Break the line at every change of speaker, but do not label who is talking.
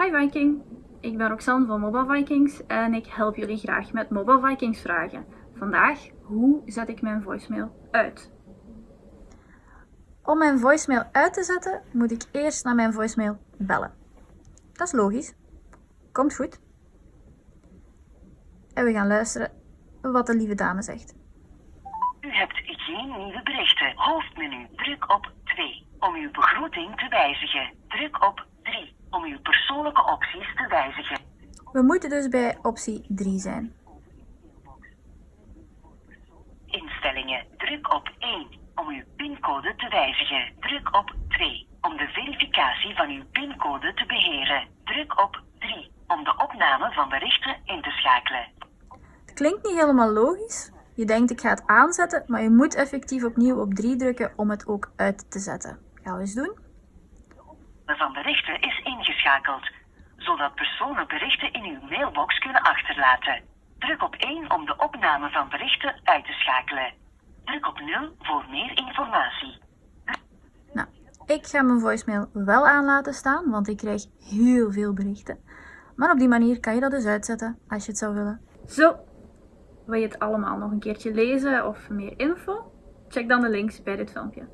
Hi Viking, ik ben Roxanne van Mobile Vikings en ik help jullie graag met Mobile Vikings vragen. Vandaag, hoe zet ik mijn voicemail uit?
Om mijn voicemail uit te zetten, moet ik eerst naar mijn voicemail bellen. Dat is logisch. Komt goed. En we gaan luisteren wat de lieve dame zegt.
U hebt geen nieuwe berichten. Hoofdmenu. Druk op 2 om uw begroeting te wijzigen. Druk op 3 om uw persoonlijke opties te wijzigen.
We moeten dus bij optie 3 zijn.
Instellingen. Druk op 1 om uw pincode te wijzigen. Druk op 2 om de verificatie van uw pincode te beheren. Druk op 3 om de opname van berichten in te schakelen.
Het klinkt niet helemaal logisch. Je denkt ik ga het aanzetten, maar je moet effectief opnieuw op 3 drukken om het ook uit te zetten. Gaan we eens doen?
Van berichten is ingeschakeld, zodat personen berichten in uw mailbox kunnen achterlaten. Druk op 1 om de opname van berichten uit te schakelen. Druk op 0 voor meer informatie.
Nou, ik ga mijn voicemail wel aan laten staan, want ik krijg heel veel berichten. Maar op die manier kan je dat dus uitzetten als je het zou willen.
Zo, wil je het allemaal nog een keertje lezen of meer info? Check dan de links bij dit filmpje.